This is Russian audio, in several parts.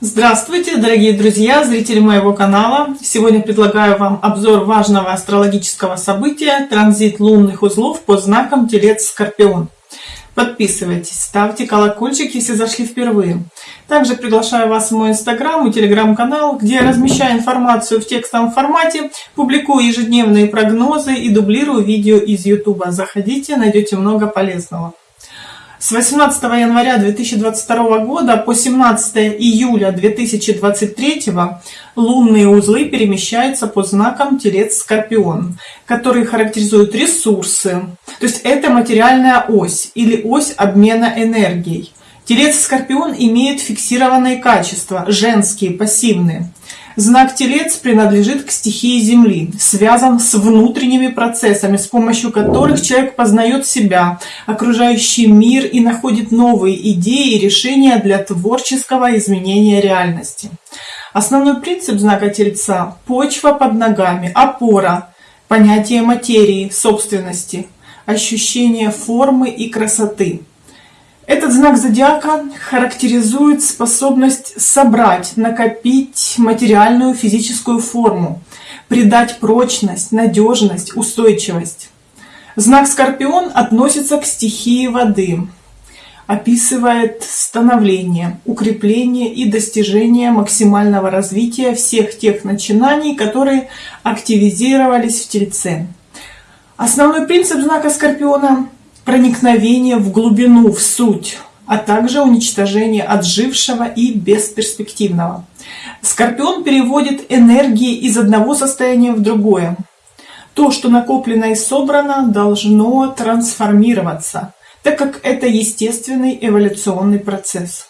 Здравствуйте, дорогие друзья, зрители моего канала! Сегодня предлагаю вам обзор важного астрологического события – транзит лунных узлов под знаком Телец-Скорпион. Подписывайтесь, ставьте колокольчик, если зашли впервые. Также приглашаю вас в мой инстаграм и телеграм-канал, где я размещаю информацию в текстовом формате, публикую ежедневные прогнозы и дублирую видео из ютуба. Заходите, найдете много полезного. С 18 января 2022 года по 17 июля 2023 лунные узлы перемещаются по знакам Телец-Скорпион, которые характеризуют ресурсы. То есть это материальная ось или ось обмена энергией. Телец-Скорпион имеет фиксированные качества, женские, пассивные. Знак Телец принадлежит к стихии Земли, связан с внутренними процессами, с помощью которых человек познает себя, окружающий мир и находит новые идеи и решения для творческого изменения реальности. Основной принцип знака Тельца – почва под ногами, опора, понятие материи, собственности, ощущение формы и красоты – этот знак зодиака характеризует способность собрать, накопить материальную физическую форму, придать прочность, надежность, устойчивость. Знак Скорпион относится к стихии воды, описывает становление, укрепление и достижение максимального развития всех тех начинаний, которые активизировались в Тельце. Основной принцип знака Скорпиона проникновение в глубину, в суть, а также уничтожение отжившего и бесперспективного. Скорпион переводит энергии из одного состояния в другое. То, что накоплено и собрано, должно трансформироваться, так как это естественный эволюционный процесс.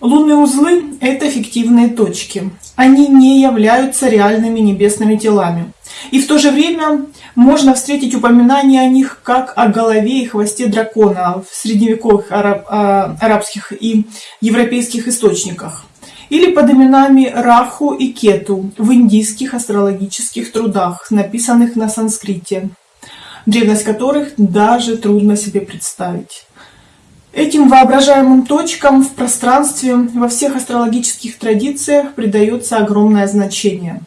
Лунные узлы – это фиктивные точки. Они не являются реальными небесными телами. И в то же время можно встретить упоминание о них как о голове и хвосте дракона в средневековых араб, а, арабских и европейских источниках. Или под именами Раху и Кету в индийских астрологических трудах, написанных на санскрите, древность которых даже трудно себе представить. Этим воображаемым точкам в пространстве во всех астрологических традициях придается огромное значение.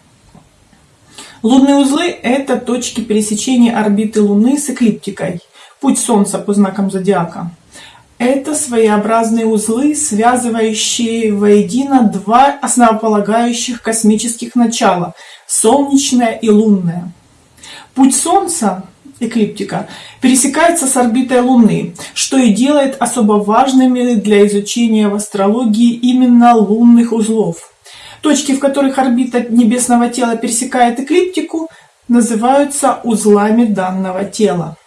Лунные узлы – это точки пересечения орбиты Луны с эклиптикой, путь Солнца по знакам зодиака. Это своеобразные узлы, связывающие воедино два основополагающих космических начала – солнечное и лунное. Путь Солнца эклиптика, пересекается с орбитой Луны, что и делает особо важными для изучения в астрологии именно лунных узлов. Точки, в которых орбита небесного тела пересекает эклиптику, называются узлами данного тела.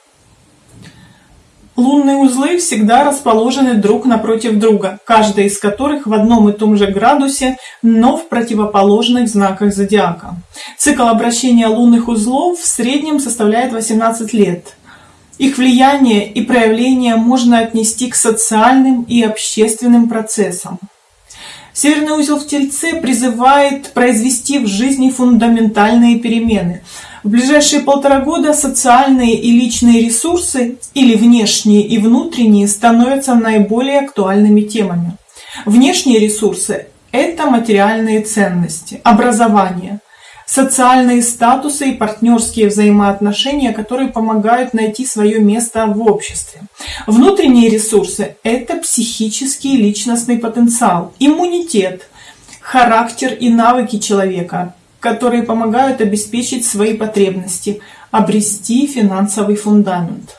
Лунные узлы всегда расположены друг напротив друга, каждый из которых в одном и том же градусе, но в противоположных знаках зодиака. Цикл обращения лунных узлов в среднем составляет 18 лет. Их влияние и проявление можно отнести к социальным и общественным процессам. Северный узел в Тельце призывает произвести в жизни фундаментальные перемены – в ближайшие полтора года социальные и личные ресурсы, или внешние и внутренние, становятся наиболее актуальными темами. Внешние ресурсы – это материальные ценности, образование, социальные статусы и партнерские взаимоотношения, которые помогают найти свое место в обществе. Внутренние ресурсы – это психический личностный потенциал, иммунитет, характер и навыки человека, которые помогают обеспечить свои потребности, обрести финансовый фундамент.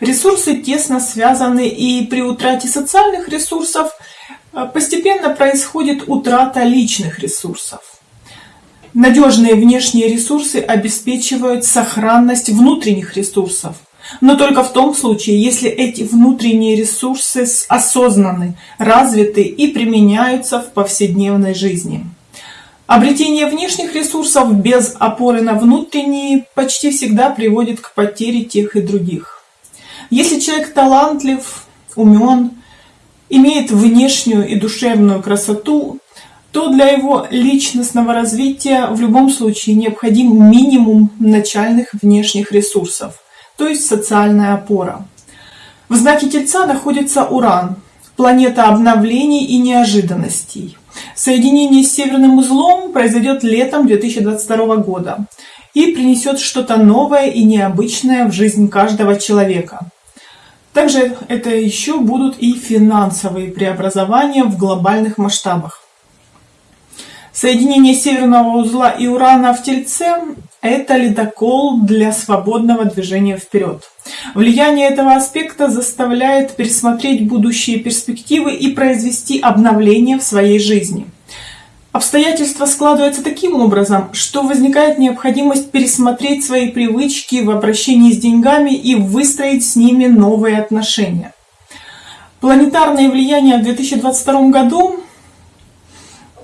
Ресурсы тесно связаны, и при утрате социальных ресурсов э, постепенно происходит утрата личных ресурсов. Надежные внешние ресурсы обеспечивают сохранность внутренних ресурсов, но только в том случае, если эти внутренние ресурсы осознаны, развиты и применяются в повседневной жизни. Обретение внешних ресурсов без опоры на внутренние почти всегда приводит к потере тех и других. Если человек талантлив, умен, имеет внешнюю и душевную красоту, то для его личностного развития в любом случае необходим минимум начальных внешних ресурсов, то есть социальная опора. В знаке Тельца находится Уран, планета обновлений и неожиданностей – Соединение с северным узлом произойдет летом 2022 года и принесет что-то новое и необычное в жизнь каждого человека. Также это еще будут и финансовые преобразования в глобальных масштабах. Соединение северного узла и Урана в Тельце – это ледокол для свободного движения вперед. Влияние этого аспекта заставляет пересмотреть будущие перспективы и произвести обновление в своей жизни. Обстоятельства складываются таким образом, что возникает необходимость пересмотреть свои привычки в обращении с деньгами и выстроить с ними новые отношения. Планетарное влияние в 2022 году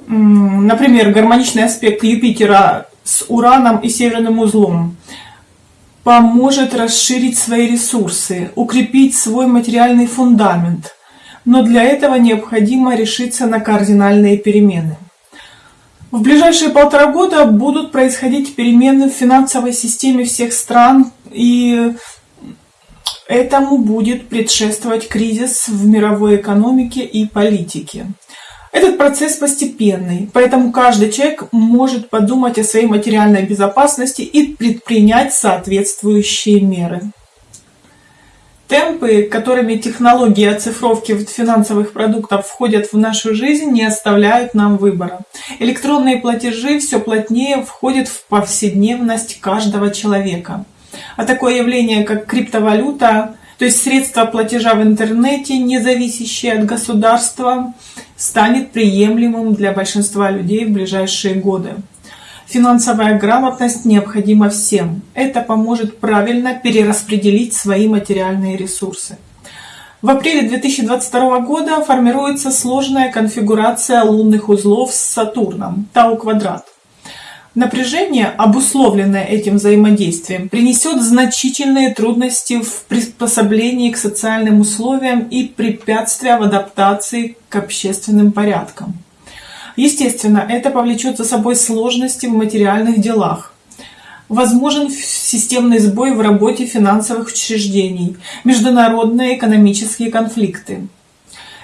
например, гармоничный аспект Юпитера с Ураном и Северным узлом поможет расширить свои ресурсы, укрепить свой материальный фундамент. Но для этого необходимо решиться на кардинальные перемены. В ближайшие полтора года будут происходить перемены в финансовой системе всех стран, и этому будет предшествовать кризис в мировой экономике и политике. Этот процесс постепенный, поэтому каждый человек может подумать о своей материальной безопасности и предпринять соответствующие меры. Темпы, которыми технологии оцифровки финансовых продуктов входят в нашу жизнь, не оставляют нам выбора. Электронные платежи все плотнее входят в повседневность каждого человека. А такое явление, как криптовалюта, то есть средства платежа в интернете, не зависящие от государства, станет приемлемым для большинства людей в ближайшие годы. Финансовая грамотность необходима всем. Это поможет правильно перераспределить свои материальные ресурсы. В апреле 2022 года формируется сложная конфигурация лунных узлов с Сатурном, Тау-квадрат. Напряжение, обусловленное этим взаимодействием, принесет значительные трудности в приспособлении к социальным условиям и препятствия в адаптации к общественным порядкам. Естественно, это повлечет за собой сложности в материальных делах. Возможен системный сбой в работе финансовых учреждений, международные экономические конфликты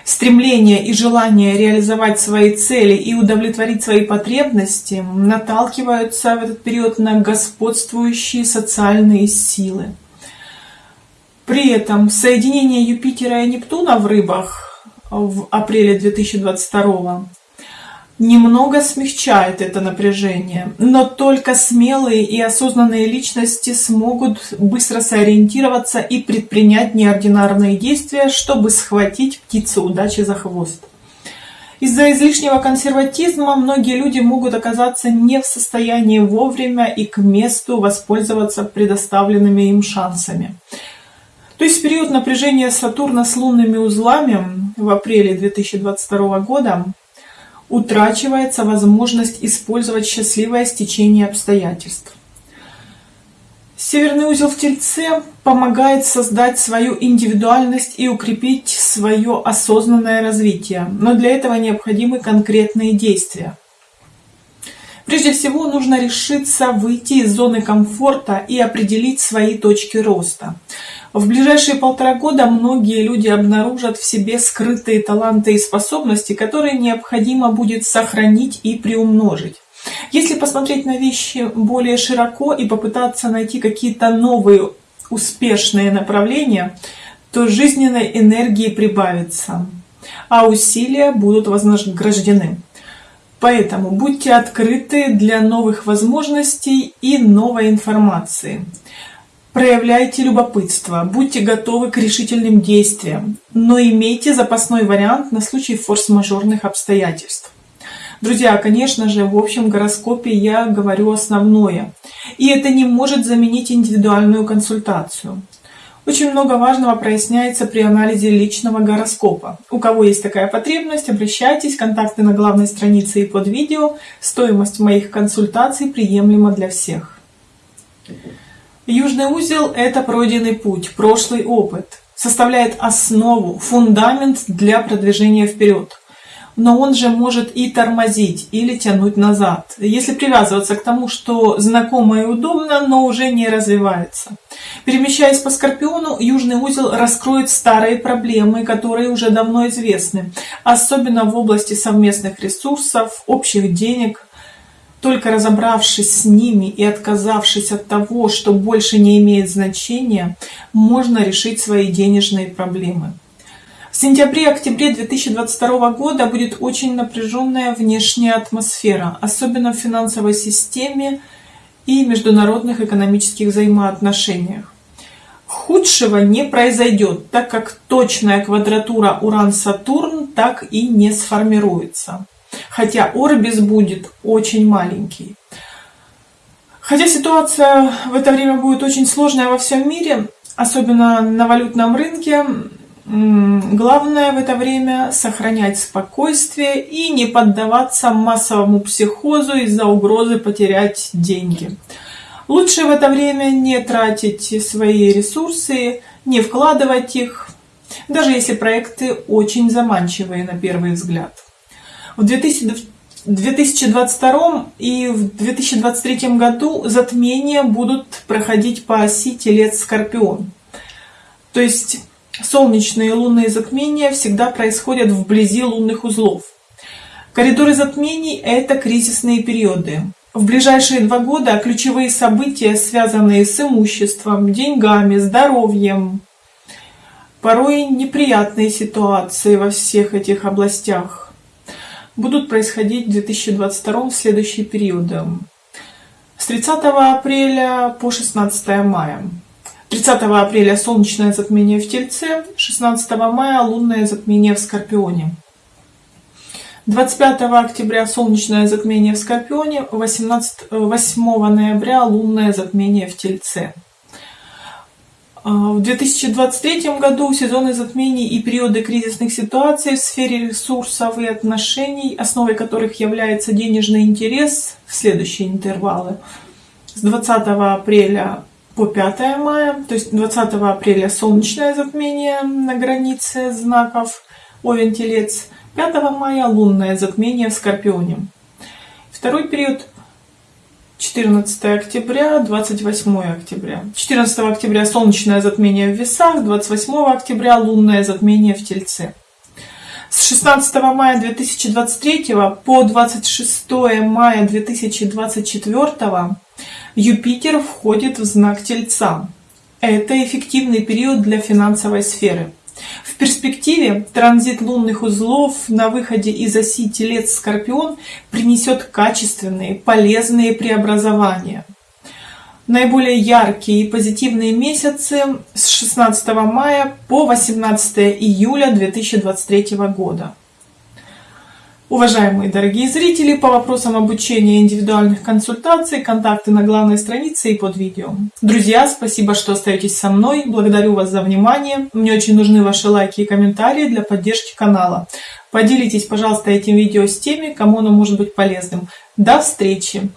стремление и желание реализовать свои цели и удовлетворить свои потребности наталкиваются в этот период на господствующие социальные силы. При этом соединение Юпитера и Нептуна в рыбах в апреле 2022 немного смягчает это напряжение, но только смелые и осознанные личности смогут быстро сориентироваться и предпринять неординарные действия, чтобы схватить птицу удачи за хвост. Из-за излишнего консерватизма многие люди могут оказаться не в состоянии вовремя и к месту воспользоваться предоставленными им шансами. То есть период напряжения Сатурна с лунными узлами в апреле 2022 года утрачивается возможность использовать счастливое стечение обстоятельств. Северный узел в Тельце помогает создать свою индивидуальность и укрепить свое осознанное развитие, но для этого необходимы конкретные действия. Прежде всего нужно решиться выйти из зоны комфорта и определить свои точки роста. В ближайшие полтора года многие люди обнаружат в себе скрытые таланты и способности, которые необходимо будет сохранить и приумножить. Если посмотреть на вещи более широко и попытаться найти какие-то новые успешные направления, то жизненной энергии прибавится, а усилия будут вознаграждены. Поэтому будьте открыты для новых возможностей и новой информации. Проявляйте любопытство, будьте готовы к решительным действиям, но имейте запасной вариант на случай форс-мажорных обстоятельств. Друзья, конечно же, в общем гороскопе я говорю основное, и это не может заменить индивидуальную консультацию. Очень много важного проясняется при анализе личного гороскопа. У кого есть такая потребность, обращайтесь, контакты на главной странице и под видео. Стоимость моих консультаций приемлема для всех. Южный узел – это пройденный путь, прошлый опыт, составляет основу, фундамент для продвижения вперед. Но он же может и тормозить или тянуть назад, если привязываться к тому, что знакомо и удобно, но уже не развивается. Перемещаясь по Скорпиону, южный узел раскроет старые проблемы, которые уже давно известны, особенно в области совместных ресурсов, общих денег. Только разобравшись с ними и отказавшись от того, что больше не имеет значения, можно решить свои денежные проблемы. В сентябре-октябре 2022 года будет очень напряженная внешняя атмосфера, особенно в финансовой системе и международных экономических взаимоотношениях. Худшего не произойдет, так как точная квадратура Уран-Сатурн так и не сформируется. Хотя орбис будет очень маленький. Хотя ситуация в это время будет очень сложная во всем мире, особенно на валютном рынке, Главное в это время сохранять спокойствие и не поддаваться массовому психозу из-за угрозы потерять деньги. Лучше в это время не тратить свои ресурсы, не вкладывать их, даже если проекты очень заманчивые на первый взгляд. В 2022 и в 2023 году затмения будут проходить по оси Телец-Скорпион. То есть Солнечные и лунные затмения всегда происходят вблизи лунных узлов. Коридоры затмений – это кризисные периоды. В ближайшие два года ключевые события, связанные с имуществом, деньгами, здоровьем, порой неприятные ситуации во всех этих областях будут происходить в 2022 в следующие периоды. С 30 апреля по 16 мая. 30 апреля солнечное затмение в Тельце, 16 мая лунное затмение в Скорпионе. 25 октября солнечное затмение в Скорпионе, 18, 8 ноября лунное затмение в Тельце. А, в 2023 году сезоны затмений и периоды кризисных ситуаций в сфере ресурсов и отношений, основой которых является денежный интерес, в следующие интервалы. С 20 апреля по 5 мая, то есть 20 апреля солнечное затмение на границе знаков Овен-Телец, 5 мая лунное затмение в Скорпионе. Второй период 14 октября, 28 октября. 14 октября солнечное затмение в Весах, 28 октября лунное затмение в Тельце. С 16 мая 2023 по 26 мая 2024 Юпитер входит в знак Тельца. Это эффективный период для финансовой сферы. В перспективе транзит лунных узлов на выходе из оси Телец-Скорпион принесет качественные, полезные преобразования. Наиболее яркие и позитивные месяцы с 16 мая по 18 июля 2023 года. Уважаемые дорогие зрители, по вопросам обучения индивидуальных консультаций, контакты на главной странице и под видео. Друзья, спасибо, что остаетесь со мной. Благодарю вас за внимание. Мне очень нужны ваши лайки и комментарии для поддержки канала. Поделитесь, пожалуйста, этим видео с теми, кому оно может быть полезным. До встречи!